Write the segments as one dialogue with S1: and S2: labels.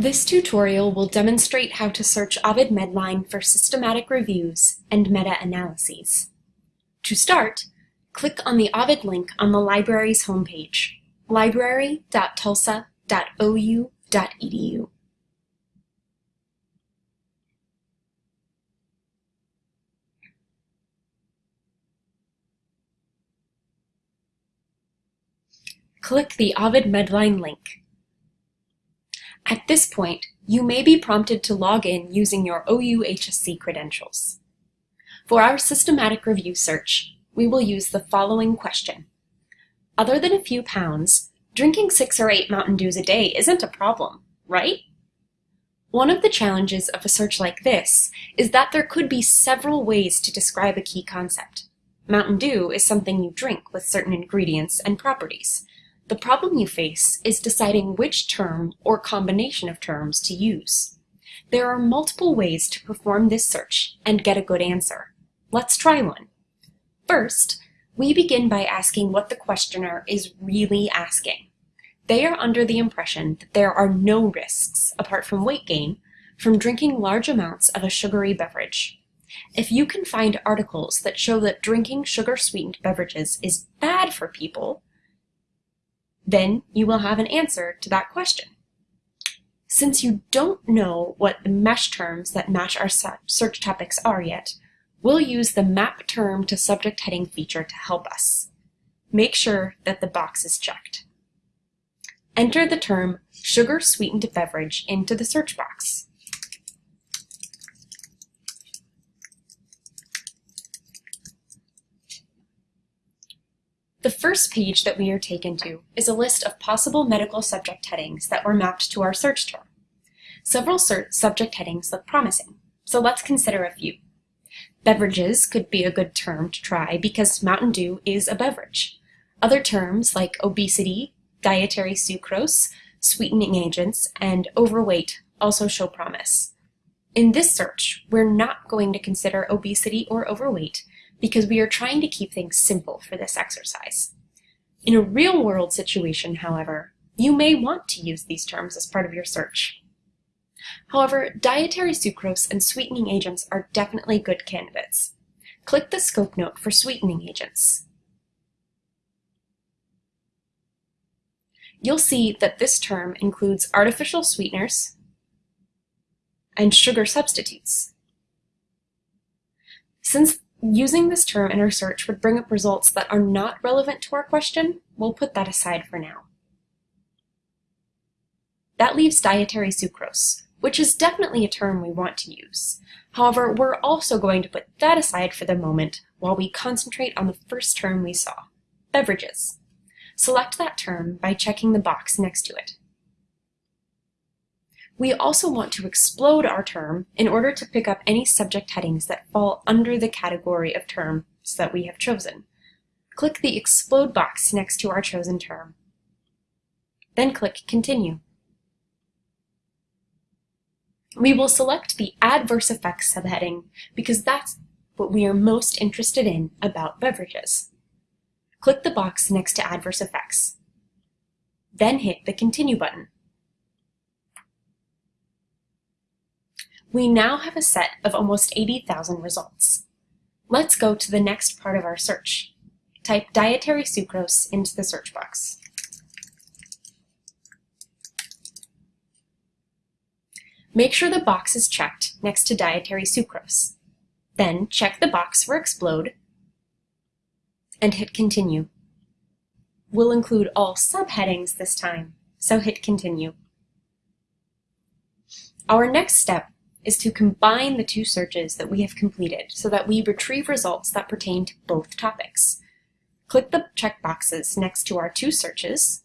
S1: This tutorial will demonstrate how to search Ovid Medline for systematic reviews and meta-analyses. To start, click on the Ovid link on the library's homepage, library.tulsa.ou.edu. Click the Ovid Medline link. At this point, you may be prompted to log in using your OU-HSC credentials. For our systematic review search, we will use the following question. Other than a few pounds, drinking six or eight Mountain Dews a day isn't a problem, right? One of the challenges of a search like this is that there could be several ways to describe a key concept. Mountain Dew is something you drink with certain ingredients and properties, the problem you face is deciding which term or combination of terms to use. There are multiple ways to perform this search and get a good answer. Let's try one. First, we begin by asking what the questioner is really asking. They are under the impression that there are no risks, apart from weight gain, from drinking large amounts of a sugary beverage. If you can find articles that show that drinking sugar-sweetened beverages is bad for people, then you will have an answer to that question. Since you don't know what the MeSH terms that match our search topics are yet, we'll use the map term to subject heading feature to help us. Make sure that the box is checked. Enter the term sugar sweetened beverage into the search box. The first page that we are taken to is a list of possible medical subject headings that were mapped to our search term. Several subject headings look promising, so let's consider a few. Beverages could be a good term to try because Mountain Dew is a beverage. Other terms like obesity, dietary sucrose, sweetening agents, and overweight also show promise. In this search, we're not going to consider obesity or overweight because we are trying to keep things simple for this exercise. In a real-world situation, however, you may want to use these terms as part of your search. However, dietary sucrose and sweetening agents are definitely good candidates. Click the scope note for sweetening agents. You'll see that this term includes artificial sweeteners and sugar substitutes. Since Using this term in our search would bring up results that are not relevant to our question. We'll put that aside for now. That leaves dietary sucrose, which is definitely a term we want to use. However, we're also going to put that aside for the moment while we concentrate on the first term we saw, beverages. Select that term by checking the box next to it. We also want to explode our term in order to pick up any subject headings that fall under the category of terms that we have chosen. Click the Explode box next to our chosen term. Then click Continue. We will select the Adverse Effects subheading because that's what we are most interested in about beverages. Click the box next to Adverse Effects. Then hit the Continue button. We now have a set of almost 80,000 results. Let's go to the next part of our search. Type dietary sucrose into the search box. Make sure the box is checked next to dietary sucrose. Then check the box for explode and hit continue. We'll include all subheadings this time, so hit continue. Our next step is to combine the two searches that we have completed so that we retrieve results that pertain to both topics. Click the checkboxes next to our two searches,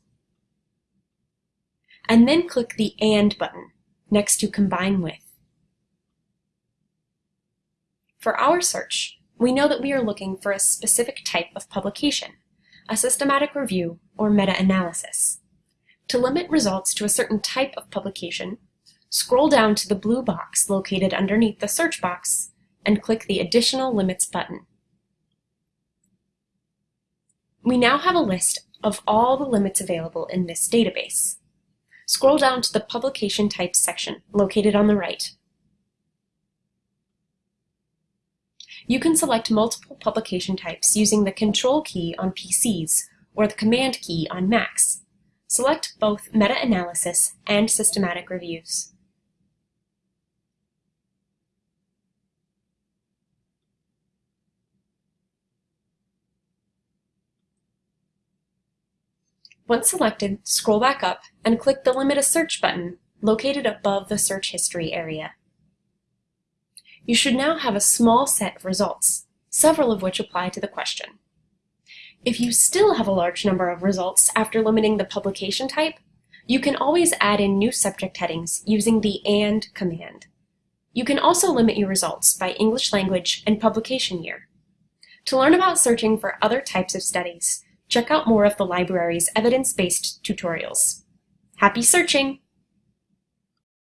S1: and then click the AND button next to Combine With. For our search, we know that we are looking for a specific type of publication, a systematic review or meta-analysis. To limit results to a certain type of publication, Scroll down to the blue box located underneath the search box and click the Additional Limits button. We now have a list of all the limits available in this database. Scroll down to the Publication Types section, located on the right. You can select multiple publication types using the Control key on PCs or the Command key on Macs. Select both meta-analysis and systematic reviews. Once selected, scroll back up and click the Limit a Search button located above the search history area. You should now have a small set of results, several of which apply to the question. If you still have a large number of results after limiting the publication type, you can always add in new subject headings using the AND command. You can also limit your results by English language and publication year. To learn about searching for other types of studies, check out more of the library's evidence-based tutorials. Happy searching!